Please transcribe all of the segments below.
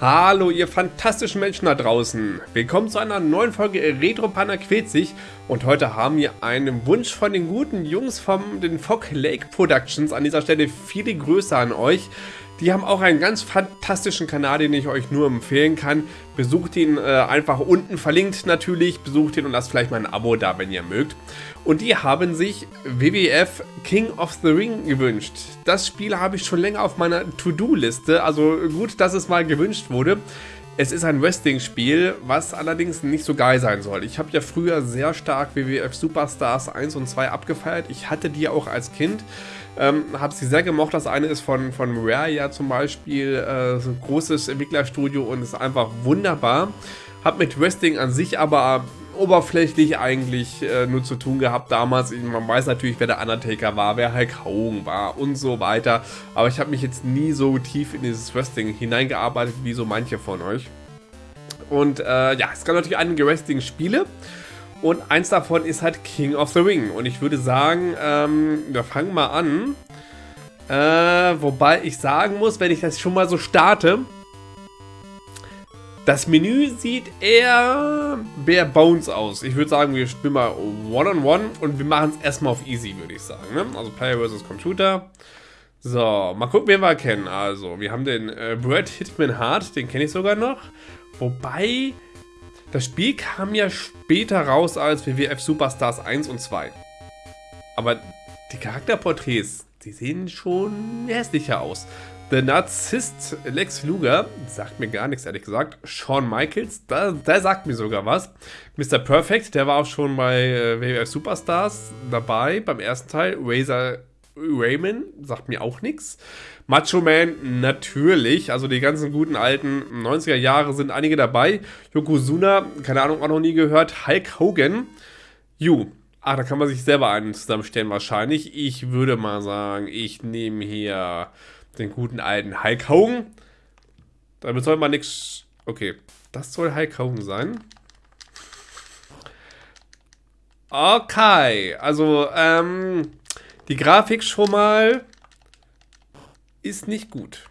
Hallo ihr fantastischen Menschen da draußen. Willkommen zu einer neuen Folge Retro Panda quält sich und heute haben wir einen Wunsch von den guten Jungs von den Fog Lake Productions. An dieser Stelle viele Grüße an euch. Die haben auch einen ganz fantastischen Kanal, den ich euch nur empfehlen kann. Besucht ihn äh, einfach unten verlinkt natürlich. Besucht ihn und lasst vielleicht mal ein Abo da, wenn ihr mögt. Und die haben sich WWF King of the Ring gewünscht. Das Spiel habe ich schon länger auf meiner To-Do-Liste. Also gut, dass es mal gewünscht wurde. Es ist ein Wrestling-Spiel, was allerdings nicht so geil sein soll. Ich habe ja früher sehr stark WWF Superstars 1 und 2 abgefeiert. Ich hatte die auch als Kind. Ähm, habe sie sehr gemocht. Das eine ist von, von Rare ja zum Beispiel, äh, so ein großes Entwicklerstudio und ist einfach wunderbar. Hab mit Wrestling an sich aber oberflächlich eigentlich äh, nur zu tun gehabt damals. Man weiß natürlich, wer der Undertaker war, wer Hulk Hogan war und so weiter. Aber ich habe mich jetzt nie so tief in dieses Wrestling hineingearbeitet wie so manche von euch. Und äh, ja, es gab natürlich einige Wrestling-Spiele. Und eins davon ist halt King of the Ring. Und ich würde sagen, ähm, wir fangen mal an. Äh, wobei ich sagen muss, wenn ich das schon mal so starte, das Menü sieht eher bare bones aus. Ich würde sagen, wir spielen mal One-on-One -on -one und wir machen es erstmal auf Easy, würde ich sagen. Ne? Also Player vs. Computer. So, mal gucken, wen wir kennen. Also, wir haben den äh, Brad Hitman Hart, den kenne ich sogar noch. Wobei, das Spiel kam ja später raus als WWF Superstars 1 und 2. Aber die Charakterporträts, die sehen schon hässlicher aus. The Narzisst Lex Luger, sagt mir gar nichts, ehrlich gesagt. Shawn Michaels, da, der sagt mir sogar was. Mr. Perfect, der war auch schon bei äh, WWF Superstars dabei, beim ersten Teil. Razor Raymond, sagt mir auch nichts. Macho Man natürlich, also die ganzen guten alten 90er Jahre sind einige dabei. Yokozuna, keine Ahnung, auch noch nie gehört. Hulk Hogan. Ju, ah, da kann man sich selber einen zusammenstellen wahrscheinlich. Ich würde mal sagen, ich nehme hier den guten alten Hulk Hogan. Damit soll man nichts... Okay, das soll Hulk Hogan sein. Okay, also, ähm, die Grafik schon mal ist nicht gut.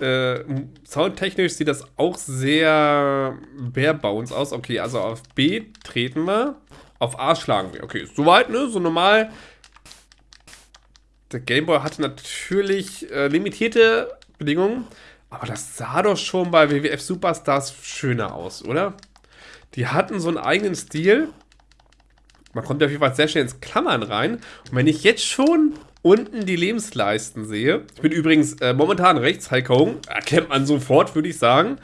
Äh, soundtechnisch sieht das auch sehr bare bones aus. Okay, also auf B treten wir. Auf A schlagen wir. Okay, soweit, ne? So normal. Der Gameboy hatte natürlich äh, limitierte Bedingungen. Aber das sah doch schon bei WWF Superstars schöner aus, oder? Die hatten so einen eigenen Stil. Man kommt auf jeden Fall sehr schnell ins Klammern rein. Und wenn ich jetzt schon unten die Lebensleisten sehe. Ich bin übrigens äh, momentan rechts, Hogan. Erkennt man sofort, würde ich sagen.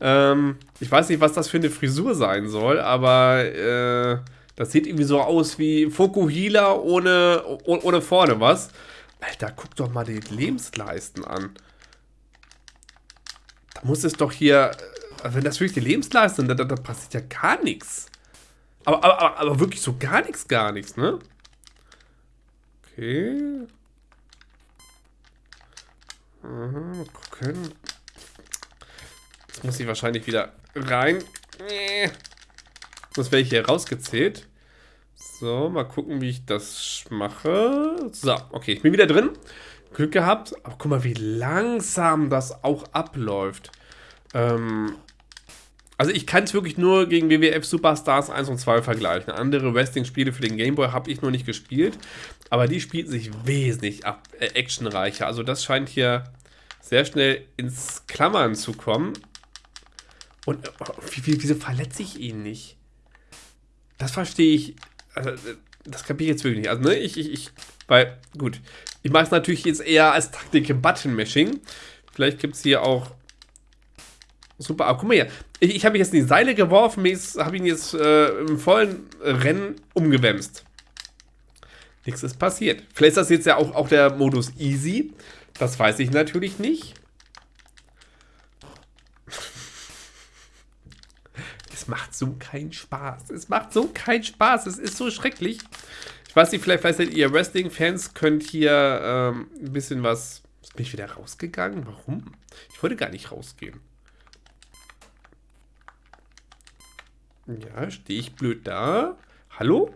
Ähm, ich weiß nicht, was das für eine Frisur sein soll, aber äh, das sieht irgendwie so aus wie Fokuhila ohne, ohne vorne was. Alter, guck doch mal die Lebensleisten an. Da muss es doch hier, also wenn das wirklich die Lebensleisten sind, da, da, da passiert ja gar nichts. Aber, aber, aber wirklich so gar nichts, gar nichts, ne? Okay. Aha, gucken. Jetzt muss ich wahrscheinlich wieder rein. Das wäre ich hier rausgezählt. So, mal gucken, wie ich das mache. So, okay, ich bin wieder drin. Glück gehabt. Aber guck mal, wie langsam das auch abläuft. Ähm, also ich kann es wirklich nur gegen WWF Superstars 1 und 2 vergleichen. Andere Wrestling-Spiele für den Gameboy habe ich noch nicht gespielt. Aber die spielt sich wesentlich ab, äh, actionreicher. Also das scheint hier sehr schnell ins Klammern zu kommen. Und oh, wie, wie, wieso verletze ich ihn nicht? Das verstehe ich. Also, das kapiere ich jetzt wirklich nicht. Also, ne, ich, ich, ich, weil, gut. Ich mache es natürlich jetzt eher als Taktik im Button-Mashing. Vielleicht gibt es hier auch Super, aber guck mal hier. Ich, ich habe mich jetzt in die Seile geworfen, habe ihn jetzt äh, im vollen Rennen umgewämst. Nichts ist passiert. Vielleicht ist das jetzt ja auch, auch der Modus Easy. Das weiß ich natürlich nicht. Es macht so keinen Spaß. Es macht so keinen Spaß. Es ist so schrecklich. Ich weiß nicht, vielleicht, vielleicht seid ihr Wrestling-Fans, könnt hier ähm, ein bisschen was... Bin ich wieder rausgegangen? Warum? Ich wollte gar nicht rausgehen. Ja, stehe ich blöd da? Hallo?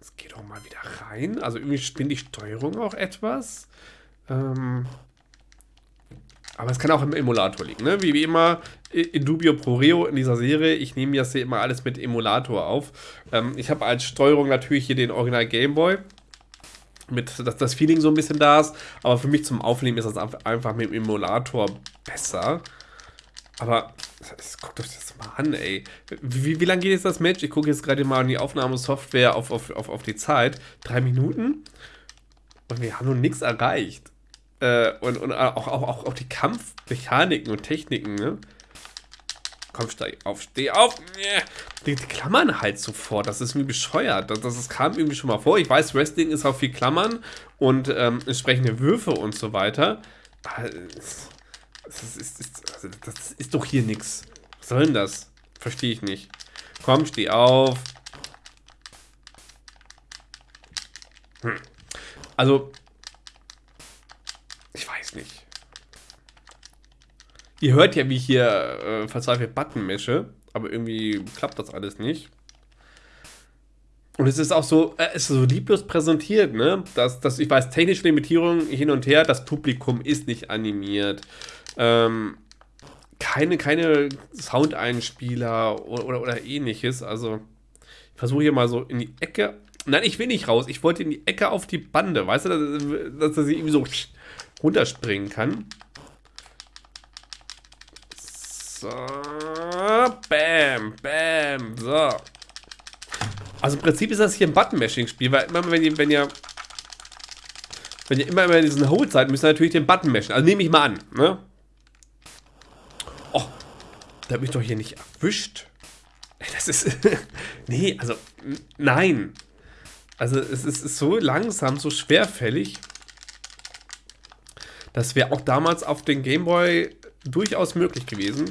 Jetzt geh doch mal wieder rein. Also irgendwie spinnt die Steuerung auch etwas. Ähm, aber es kann auch im Emulator liegen, ne? Wie, wie immer, in dubio pro reo in dieser Serie. Ich nehme das hier immer alles mit Emulator auf. Ähm, ich habe als Steuerung natürlich hier den Original Game Boy. Mit, dass das Feeling so ein bisschen da ist. Aber für mich zum Aufnehmen ist das einfach mit dem Emulator besser. Aber guckt euch das mal an, ey. Wie, wie lange geht jetzt das Match? Ich gucke jetzt gerade mal in die Aufnahmesoftware auf, auf, auf, auf die Zeit. Drei Minuten? Und wir haben noch nichts erreicht. Äh, und und auch, auch, auch, auch die Kampfmechaniken und Techniken, ne? Komm, steig auf, steh auf. Die, die, klammern halt sofort. Das ist irgendwie bescheuert. Das, das, kam irgendwie schon mal vor. Ich weiß, Wrestling ist auch viel Klammern und ähm, entsprechende Würfe und so weiter. Das ist, ist, also das ist doch hier nichts. Was soll denn das? Verstehe ich nicht. Komm, steh auf. Hm. Also, nicht. Ihr hört ja, wie ich hier äh, verzweifelt Button mische, aber irgendwie klappt das alles nicht. Und es ist auch so, äh, es ist so lieblos präsentiert, ne? Dass, dass ich weiß, technische Limitierungen hin und her, das Publikum ist nicht animiert. Ähm, keine, keine Soundeinspieler oder, oder, oder ähnliches. Also, ich versuche hier mal so in die Ecke. Nein, ich will nicht raus. Ich wollte in die Ecke auf die Bande. Weißt du, dass, dass er sie irgendwie so runterspringen kann. So. Bam, bam. So. Also im Prinzip ist das hier ein Button-Mashing-Spiel, weil immer wenn ihr, wenn ihr wenn ihr immer in diesen Hold seid, müsst ihr natürlich den Button mashen. Also nehme ich mal an, ne? Da habe ich doch hier nicht erwischt. Das ist, nee, also, nein. Also es ist, ist so langsam, so schwerfällig. Das wäre auch damals auf den Gameboy durchaus möglich gewesen.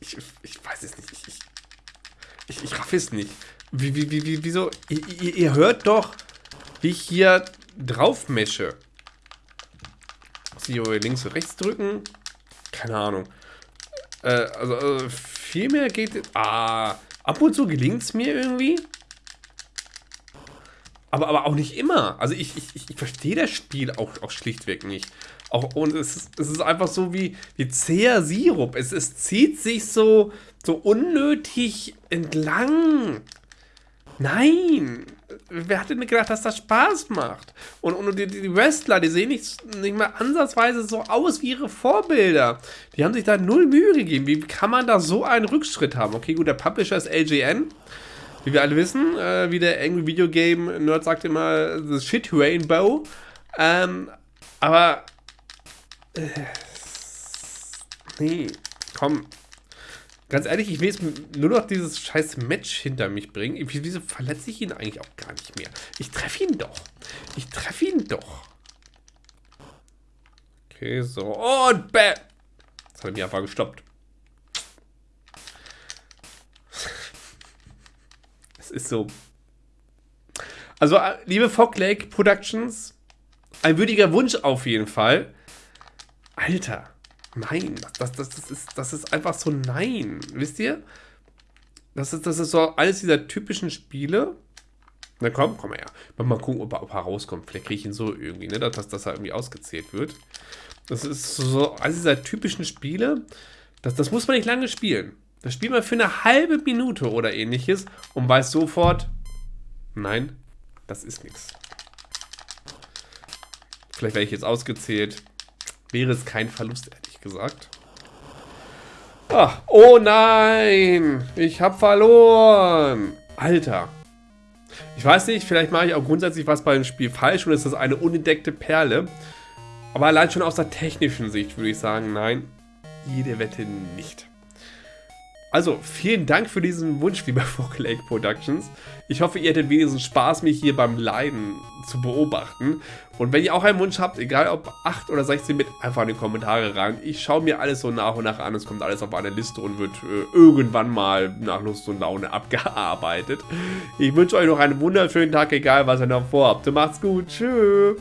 Ich, ich, ich weiß es nicht. Ich, ich, ich raff es nicht. Wie, wie, wie, wieso? Ihr, ihr hört doch, wie ich hier drauf mesche. Sie links und rechts drücken? Keine Ahnung. Äh, also, also viel mehr geht... Ah, ab und zu gelingt es mir irgendwie. Aber, aber auch nicht immer. Also ich, ich, ich verstehe das Spiel auch, auch schlichtweg nicht. Auch, und es ist, es ist einfach so wie, wie zäher Sirup. Es, es zieht sich so, so unnötig entlang. Nein! Wer hatte mir gedacht, dass das Spaß macht? Und, und die, die Wrestler, die sehen nicht, nicht mal ansatzweise so aus wie ihre Vorbilder. Die haben sich da null Mühe gegeben. Wie kann man da so einen Rückschritt haben? Okay, gut, der Publisher ist LGN. Wie wir alle wissen, äh, wie der Angry Video Game Nerd sagt immer, the shit Rainbow. Ähm, aber. Äh, nee, komm. Ganz ehrlich, ich will jetzt nur noch dieses scheiß Match hinter mich bringen. Wieso verletze ich ihn eigentlich auch gar nicht mehr? Ich treffe ihn doch. Ich treffe ihn doch. Okay, so. Und bam. Das hat er mich einfach gestoppt. ist so. Also, äh, liebe Fog Lake Productions, ein würdiger Wunsch auf jeden Fall. Alter, nein, das, das, das, ist, das ist einfach so nein. Wisst ihr? Das ist, das ist so eines dieser typischen Spiele. Na komm, komm her. Mal gucken, ob er, ob er rauskommt. Vielleicht kriege ich ihn so irgendwie, ne? Dass, dass er irgendwie ausgezählt wird. Das ist so eines dieser typischen Spiele. Das, das muss man nicht lange spielen. Das spielt man für eine halbe Minute oder ähnliches und weiß sofort, nein, das ist nichts. Vielleicht werde ich jetzt ausgezählt. Wäre es kein Verlust, gesagt. Ach, oh nein, ich habe verloren. Alter. Ich weiß nicht, vielleicht mache ich auch grundsätzlich was bei dem Spiel falsch und ist das eine unentdeckte Perle. Aber allein schon aus der technischen Sicht würde ich sagen, nein, jede Wette nicht. Also, vielen Dank für diesen Wunsch, lieber Vocal Lake Productions. Ich hoffe, ihr hättet wenigstens Spaß, mich hier beim Leiden zu beobachten. Und wenn ihr auch einen Wunsch habt, egal ob 8 oder 16 mit, einfach in die Kommentare rein. Ich schaue mir alles so nach und nach an. Es kommt alles auf eine Liste und wird äh, irgendwann mal nach Lust und Laune abgearbeitet. Ich wünsche euch noch einen wunderschönen Tag, egal was ihr noch vorhabt. Macht's gut. Tschüss.